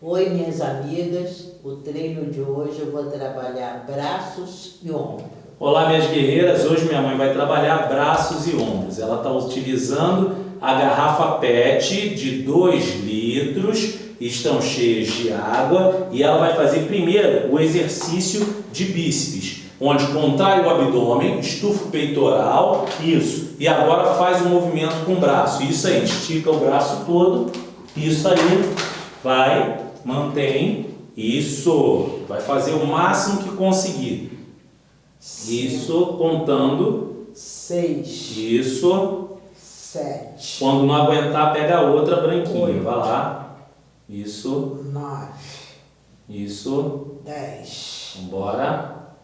Oi, minhas amigas. O treino de hoje eu vou trabalhar braços e ombros. Olá, minhas guerreiras. Hoje minha mãe vai trabalhar braços e ombros. Ela está utilizando a garrafa PET de 2 litros, estão cheias de água e ela vai fazer primeiro o exercício de bíceps, onde contrai o abdômen, estufa o peitoral, isso. E agora faz o movimento com o braço. Isso aí, estica o braço todo, isso aí, vai mantém, isso, vai fazer o máximo que conseguir. Isso, contando. Seis. Isso. Sete. Quando não aguentar, pega outra branquinha, Oito. vai lá. Isso. Nove. Isso. Dez. Vambora.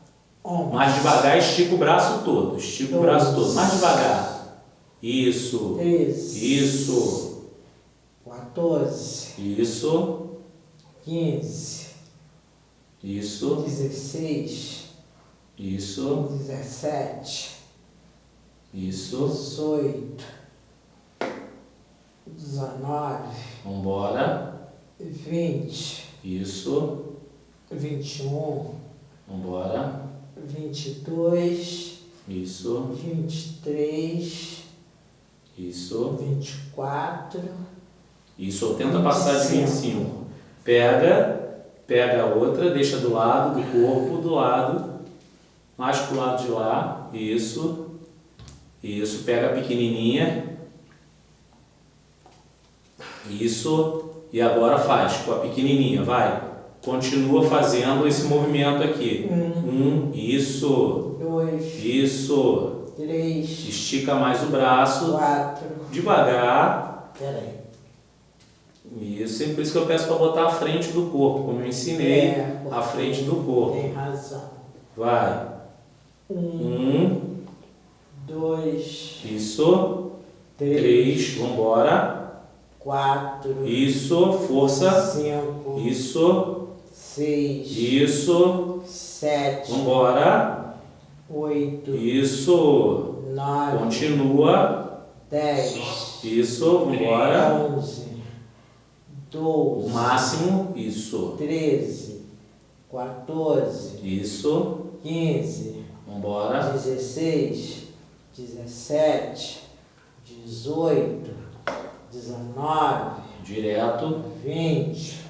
Onze. Mais devagar, estica o braço todo. Estica o braço todo. Mais devagar. Isso. Treze. Isso. 14. Isso quinze, isso, dezesseis, isso, dezessete, isso, dezoito, dezenove, vambora, vinte, isso, vinte e um, vambora, vinte e dois, isso, vinte e três, isso, vinte e quatro, isso, tenta passar de vinte e cinco. Pega, pega a outra, deixa do lado do corpo, do lado, mais pro lado de lá, isso, isso, pega a pequenininha, isso, e agora faz com a pequenininha, vai, continua fazendo esse movimento aqui, um, um isso, dois, isso, três, estica mais o braço, quatro, devagar, peraí, isso, é por isso que eu peço para botar a frente do corpo, como eu ensinei, é, a frente do corpo. Tem razão. Vai. Um, um dois, isso, três, três, vambora, quatro, isso, força, cinco, isso, seis, isso, sete, vambora, oito, isso, nove, continua, dez, isso, vambora, onze, doze, o máximo, isso, treze, quatorze, isso, quinze, vambora, dezesseis, dezessete, dezoito, dezenove, direto, vinte,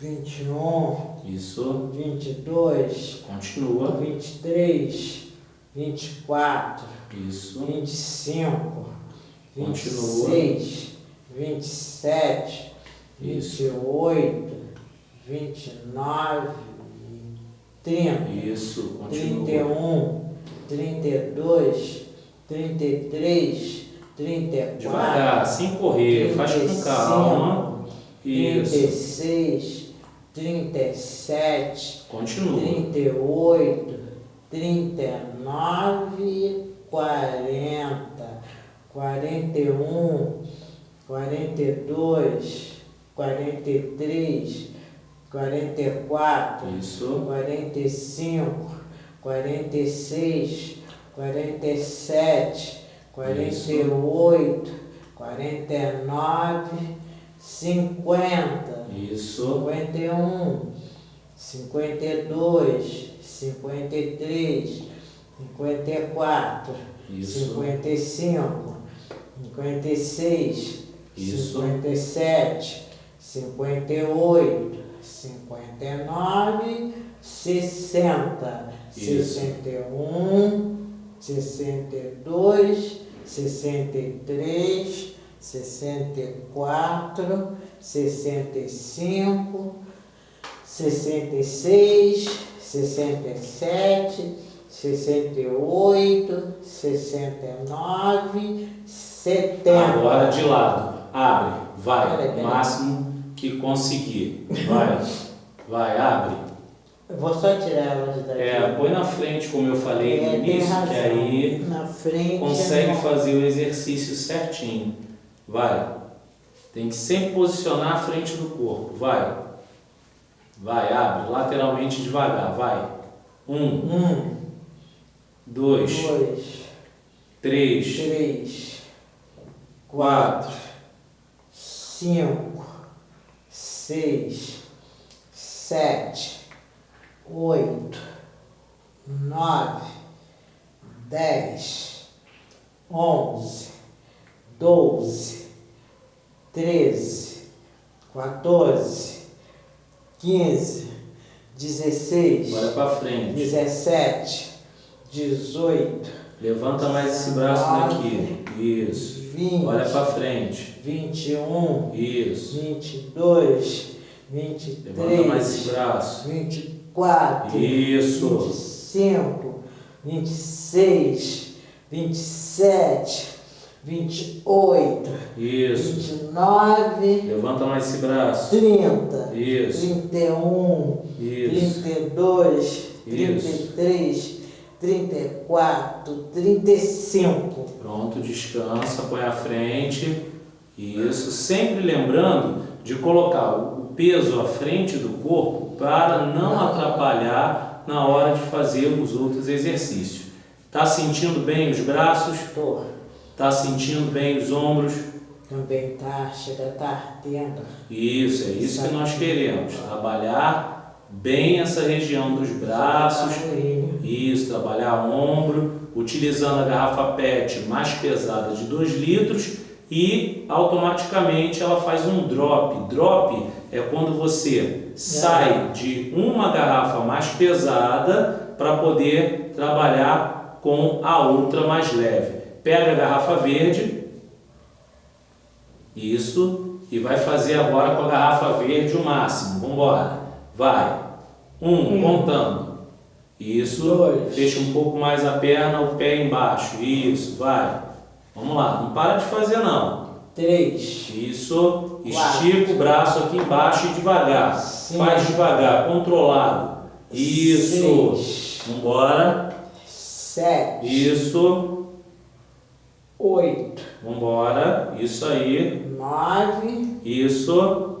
vinte e um, isso, vinte e dois, continua, vinte e três, vinte e quatro, isso, vinte e cinco, vinte e Continua. seis, vinte e sete, vinte e oito, vinte e nove, trinta, isso, trinta e continua, um, trinta e dois, trinta e três, trinta e quatro, devagar, sem correr, faz com calma, trinta e isso, seis, trinta e sete, continua, trinta e oito, trinta e nove, quarenta, quarenta e um, quarenta e dois, quarenta e três, quarenta e quatro, isso, quarenta e cinco, quarenta e seis, quarenta e sete, quarenta e oito, quarenta e nove, cinquenta, isso, cinquenta e um, cinquenta e dois, cinquenta e três, cinquenta e quatro, isso, cinquenta e cinco, cinquenta e seis, Isso. cinquenta e sete, cinquenta e oito, cinquenta e nove, sessenta, Isso. sessenta e um, sessenta e dois, sessenta e três, sessenta e quatro, sessenta e cinco, sessenta e seis, sessenta e sete, sessenta e oito, sessenta e nove, setenta. Agora de lado, abre, vai, máximo que conseguir, vai, vai, abre. Eu vou só tirar elas daqui. É, põe na frente, como eu falei no É, início, que aí frente. consegue não. fazer o exercício certinho. Vai. Tem que sempre posicionar a frente do corpo. Vai. Vai, abre. Lateralmente devagar. Vai. Um, Um, dois, dois, três, três, quatro, cinco, seis, sete, oito, nove, dez, onze, doze, treze, quatorze, quinze, dezesseis, frente. dezessete, dezoito, Levanta mais esse braço daqui. Isso. vinte, Olha para frente. vinte e um, Isso. vinte e dois, vinte e Levanta mais esse braço. vinte e quatro, vinte e Isso. cinco, vinte e seis, vinte e sete, vinte e oito, Isso. vinte e nove, Levanta mais esse braço. trinta, Isso. trinta e um, Isso. trinta e dois, trinta e Isso. três, trinta e quatro, trinta e cinco. Pronto, descansa, põe à frente. Isso. Sempre lembrando de colocar o peso à frente do corpo para não atrapalhar na hora de fazer os outros exercícios. Tá sentindo bem os braços? Tô. Tá sentindo bem os ombros? Também tá, chega tá ardendo. Isso, é isso que nós queremos. Trabalhar bem essa região dos braços. Isso, trabalhar ombro, utilizando a garrafa PET mais pesada de 2 litros e automaticamente ela faz um drop. Drop é quando você sai de uma garrafa mais pesada para poder trabalhar com a outra mais leve. Pega a garrafa verde, isso, e vai fazer agora com a garrafa verde o máximo. Vamos embora. Vai. Um, Um. contando. Isso. Dois. Fecha um pouco mais a perna, o pé embaixo. Isso, vai. Vamos lá. Não para de fazer não. Três, Isso. Estica o braço aqui embaixo e devagar. Cinco. Faz devagar, controlado. Isso. Seis. Vambora. sete, Isso. oito, Vambora. Isso aí. nove, Isso.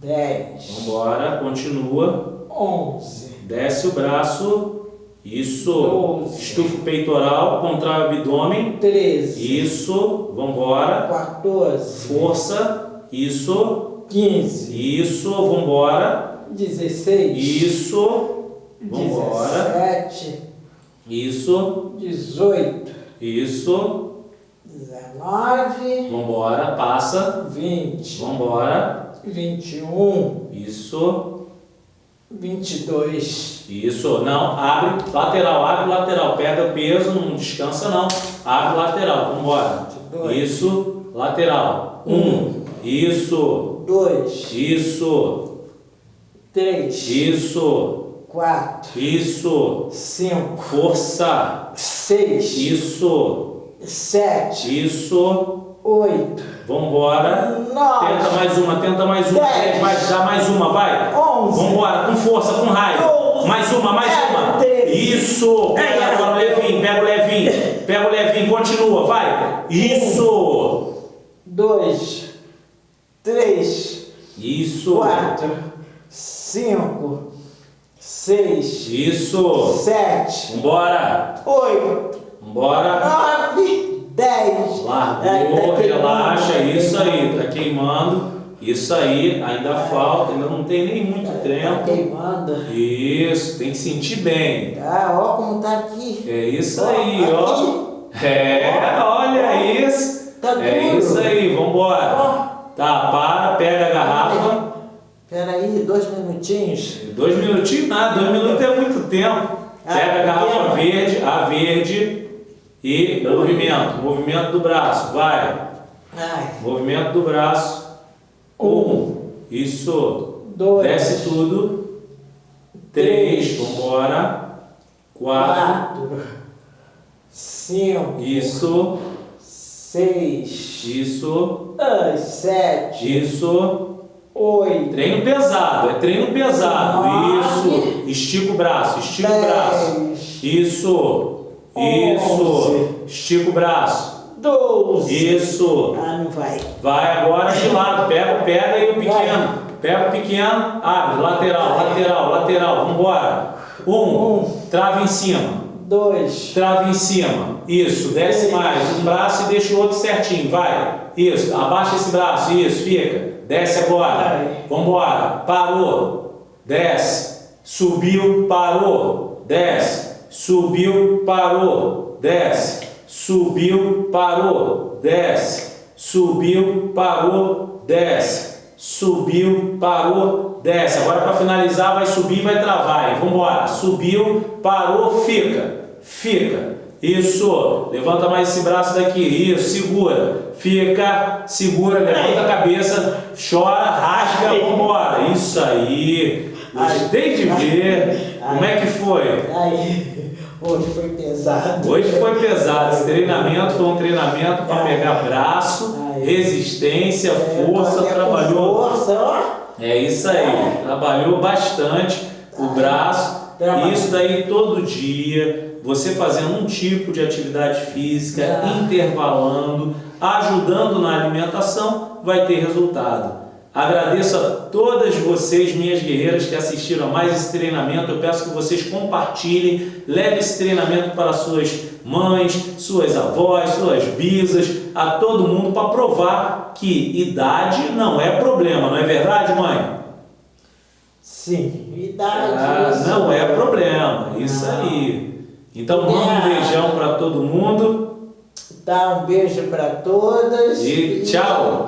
dez, Vambora. Continua. onze, Desce o braço. Isso. Doze. Estufa o peitoral, contrai o abdômen. treze, Isso. Vambora. quatorze, Força. Isso. quinze, Isso. Vambora. dezesseis, Isso. Vambora. dezessete, Isso. dezoito, Isso. dezenove, Vambora. Passa. vinte, Vambora. vinte e um, Isso. 22. Isso, não, abre, lateral, abre, lateral, pega peso, não descansa não, abre, lateral, vamos embora. Isso, lateral, 1, um. isso. 2. Isso. 3. Isso. 4. Isso. 5. Força. 6. Isso. 7. Isso. 8. Vamos embora. 9. Tenta mais uma, tenta mais uma. 10 mais, já mais uma, vai. 11. Vamos embora, com força, com raio. 12. Mais uma, mais é, uma. 13. Isso. É, pega é. agora o levinho, pega o levinho. Pega o levinho, continua, vai. Isso. Um, dois, três. Isso. Quatro, cinco, seis. Isso. Sete. Vambora. Oito. Vambora. Nove. 10. Largou, é, tá relaxa, isso aí, tá queimando. Isso aí, ainda falta, ainda não tem nem muito Tá tempo. queimando. Isso, tem que sentir bem. Ah, ó como tá aqui. É isso aí, ó. Aqui. É, olha isso. Tá É duro. isso aí, vambora. Ó, Tá, para, pega a garrafa. peraí, dois minutinhos. Dois minutinhos nada, dois minutos é muito tempo. Pega a garrafa verde, a verde e movimento, movimento do braço, vai. Ai, Movimento do braço. Um. Isso. dois, Desce tudo. Três. Vambora. Quatro. quatro, cinco, Isso. seis, Isso. sete, Isso. oito, Treino pesado. É treino pesado. Nove. Isso. Estica o braço. Estica o braço. Isso. Isso. Estica o braço. Doze. Isso. Ah, não vai. Vai agora de lado, pega, pega aí o pequeno. Pega o pequeno, abre, lateral, lateral, lateral, vambora. Um, Um. trava em cima, Dois, trava em cima. Isso, desce Três. mais. Um braço e deixa o outro certinho, vai. Isso, abaixa esse braço, isso, fica. Desce agora. Vai. Vambora, parou. desce, subiu, parou, desce, subiu, parou, desce, subiu, parou, desce, subiu, parou, desce, subiu, parou, desce. Agora para finalizar vai subir e vai travar. Vamos embora. Subiu, parou, fica, fica. Isso, levanta mais esse braço daqui, isso, segura, fica, segura, levanta a cabeça, chora, rasga, vamos embora. Isso aí, gostei de ver. Como é que foi? Hoje foi pesado. Hoje foi pesado. Esse treinamento foi um treinamento para pegar braço, resistência, força, trabalhou. Força, ó. É isso aí, trabalhou bastante o braço. Isso daí todo dia, você fazendo um tipo de atividade física, intervalando, ajudando na alimentação, vai ter resultado. Agradeço a todas vocês, minhas guerreiras, que assistiram a mais esse treinamento. Eu peço que vocês compartilhem, leve esse treinamento para suas mães, suas avós, suas bisas, a todo mundo para provar que idade não é problema, não é verdade, mãe? Sim, idade. Ah, isso. não é problema, isso Não. aí. Então manda um beijão para todo mundo Dá um beijo para todas. e tchau!